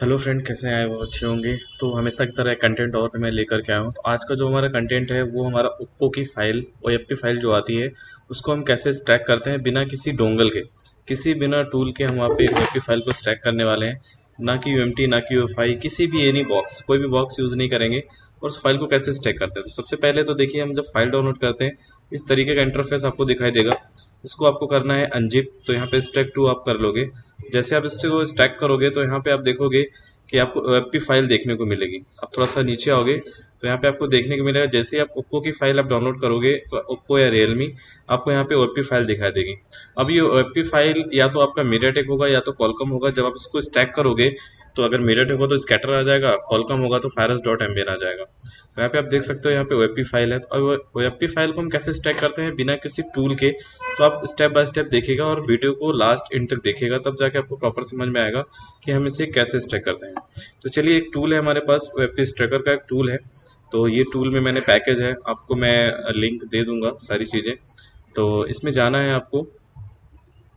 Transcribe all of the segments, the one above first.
Hello friend, कैसे आए वो अच्छे होंगे? तो हमेशा की तरह कंटेंट और मैं लेकर के आया हूँ। तो आज का जो हमारा कंटेंट है, वो हमारा ओप्पो की फ़ाइल ओ फ़ाइल जो आती है, उसको हम कैसे स्ट्रैक करते हैं बिना किसी डोंगल के? किसी बिना टूल के हम वहाँ पे ओ फ़ाइल को स्ट्रैक करने वाले हैं। ना कि यू ना कि यू किसी भी एनी बॉक्स कोई भी बॉक्स यूज़ नहीं करेंगे और उस फ़ाइल को कैसे स्ट्रैक करते हैं? तो सबसे पहले तो देखिए, हम जब फ़ाइल डाउनलोड करते हैं, इस तरीके का इंटरफेस आपको दिखाई देगा। इसको आपको करना है अनजिप तो यहाँ पर स्ट्रैक टू आप कर लोगे। जैसे आप इसको स्टैक करोगे तो यहाँ पे आप देखोगे कि आपको ओ फ़ाइल देखने को मिलेगी। आप थोड़ा सा नीचे आओगे तो यहाँ पे आपको देखने को मिलेगा। जैसे ही आप ओप्पो की फ़ाइल आप डाउनलोड करोगे तो ओप्पो या रियलमी आपको यहाँ पे ओ फ़ाइल दिखाई देगी। अब ये ओ फ़ाइल या तो आपका मीडियाटेक होगा या तो कॉलकम होगा। जब आप इसको स्टैक करोगे तो अगर मीडियाटेक हो तो स्कैटर आ जाएगा। कॉलकम होगा तो फायरस डॉट एम आ जाएगा। तो यहाँ पे आप देख सकते हो यहाँ पे ओ फ़ाइल है। और ओ फ़ाइल को हम कैसे स्टैक करते हैं? बिना किसी टूल के। तो आप स्टेप बाय स्टेप देखेगा और वीडियो को लास्ट इन तक देखेगा तब जाके आपको प्रॉपर समझ में आएगा कि हम इसे कैसे स्ट्रैक करते हैं। तो चलिए एक टूल है हमारे पास वेब स्ट्रैकर का एक टूल है। तो ये टूल में मैंने पैकेज है, आपको मैं लिंक दे दूँगा सारी चीज़ें। तो इसमें जाना है आपको,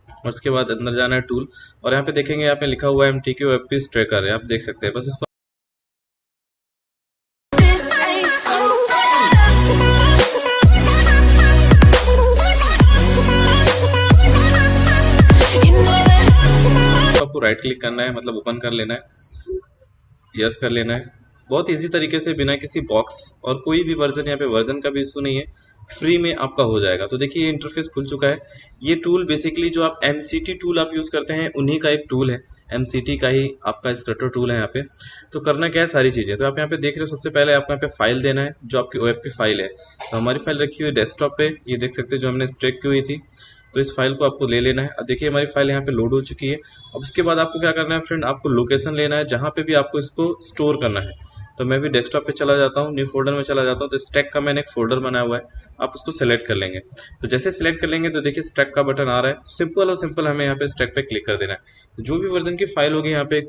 और उसके बाद अंदर जाना है टूल और यहाँ पे देखेंगे, यहाँ पे लिखा हुआ है एम टी के वेब स्ट्रैकर है, आप देख सकते हैं। बस इसको आपको राइट क्लिक करना है मतलब ओपन कर लेना है। यस कर लेना है। बहुत इजी तरीके से बिना किसी बॉक्स और कोई भी वर्जन यहाँ पे वर्जन का भी इशू नहीं है। फ्री में आपका हो जाएगा। तो देखिए, ये इंटरफेस खुल चुका है। ये टूल बेसिकली जो आप एमसीटी टूल आप यूज़ करते हैं, उन्हीं का एक टूल है। एमसीटी का ही आपका स्क्रटर टूल है यहाँ पे। तो करना क्या है? सारी चीज़ें। तो आप यहाँ पे देख रहे हो, सबसे पहले आपको यहाँ पे फ़ाइल देना है, जो आपकी ओ फ़ाइल है। तो हमारी फ़ाइल रखी हुई डेस्कटॉप पे। ये देख सकते हैं, जो हमने स्ट्रेक की हुई थी। तो इस फ़ाइल को आपको ले लेना है। अब देखिए, हमारी फ़ाइल यहाँ पे लोड हो चुकी है। अब उसके बाद आपको क्या करना है फ्रेंड आपको लोकेशन लेना है, जहाँ पे भी आपको इसको स्टोर करना है। तो मैं भी डेस्कटॉप पे चला जाता हूँ न्यू फोल्डर में चला जाता हूँ। तो स्टैक का मैंने एक फोल्डर बनाया हुआ है, आप उसको सेलेक्ट कर लेंगे। तो जैसे सेलेक्ट कर लेंगे तो देखिए स्टैक का बटन आ रहा है। सिंपल और सिंपल हमें यहाँ पे स्टैक पे क्लिक कर देना है। जो भी वर्जन की फ़ाइल होगी यहाँ पे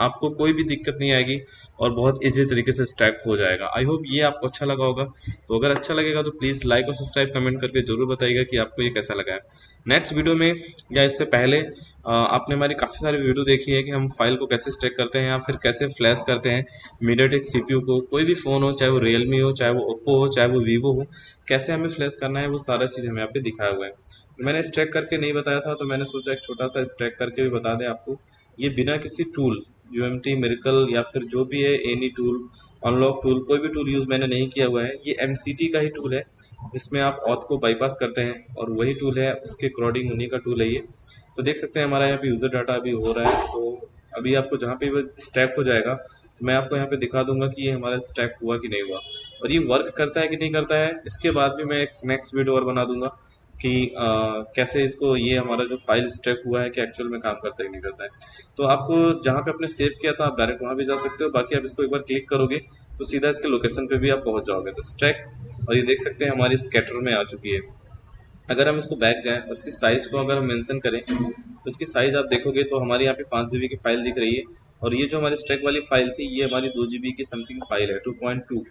आपको कोई भी दिक्कत नहीं आएगी और बहुत इजी तरीके से स्टैक हो जाएगा। आई होप ये आपको अच्छा लगा होगा। तो अगर अच्छा लगेगा तो प्लीज़ लाइक और सब्सक्राइब कमेंट करके ज़रूर बताइएगा कि आपको ये कैसा लगा है। नेक्स्ट वीडियो में या इससे पहले आपने हमारी काफ़ी सारी वीडियो देखी है कि हम फ़ाइल को कैसे स्टैक करते हैं या फिर कैसे फ्लैश करते हैं मीडियाटेक सी को। कोई भी फ़ोन हो, चाहे वो रियलमी हो, चाहे वो ओप्पो हो, चाहे वो वीवो हो, कैसे हमें फ्लैश करना है वो सारा चीज़ हमें यहाँ पे दिखाया हुआ है। मैंने स्ट्रैक करके नहीं बताया था तो मैंने सोचा एक छोटा सा स्ट्रैक करके भी बता दें आपको। ये बिना किसी टूल यू एम टी मेरिकल या फिर जो भी है एनी टूल अनलॉक टूल कोई भी टूल यूज़ मैंने नहीं किया हुआ है। ये एम सी टी का ही टूल है, जिसमें आप ऑथ को बाईपास करते हैं और वही टूल है, उसके अकॉर्डिंग उन्हीं का टूल है ये। तो देख सकते हैं, हमारा यहाँ पे यूज़र डाटा अभी हो रहा है तो अभी आपको जहाँ पे स्टैक हो जाएगा तो मैं आपको यहाँ पे दिखा दूँगा कि ये हमारा स्टैक हुआ कि नहीं हुआ। और ये वर्क करता है कि नहीं करता है, इसके बाद भी मैं एक नेक्स्ट वीडियो और बना दूँगा। कि कैसे इसको, ये हमारा जो फ़ाइल स्ट्रैक हुआ है कि एक्चुअल में काम करता है कि नहीं करता है। तो आपको जहाँ पे आपने सेव किया था, आप डायरेक्ट वहाँ भी जा सकते हो। बाकी आप इसको एक बार क्लिक करोगे तो सीधा इसके लोकेशन पे भी आप पहुँच जाओगे। तो स्ट्रैक और ये देख सकते हैं हमारी स्कैटर में आ चुकी है। अगर हम इसको बैक जाएँ और इसकी साइज़ को अगर हम मैंसन करें तो इसकी साइज़ आप देखोगे तो हमारे यहाँ पे पाँच जी की फ़ाइल दिख रही है। और ये जो हमारी स्ट्रैक वाली फ़ाइल थी, ये हमारी दो जी की समथिंग फ़ाइल है टू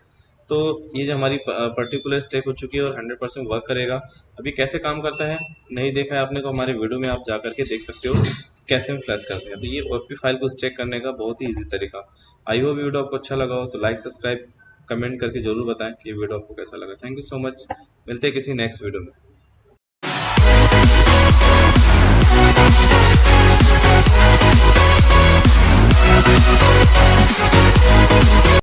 तो ये जो हमारी पर्टिकुलर स्टेप हो चुकी है और हंड्रेड परसेंट वर्क करेगा। अभी कैसे काम करता है? नहीं देखा है आपने तो हमारे वीडियो में आप जा करके देख सकते हो कैसे हम फ्लैश करते हैं। तो ये ओ फ़ाइल को स्टेक करने का बहुत ही ईजी तरीका। आई होप वीडियो आपको अच्छा लगा हो तो लाइक सब्सक्राइब कमेंट करके ज़रूर बताएँ कि ये वीडियो आपको कैसा लगा। थैंक यू सो मच मिलते हैं किसी नेक्स्ट वीडियो में।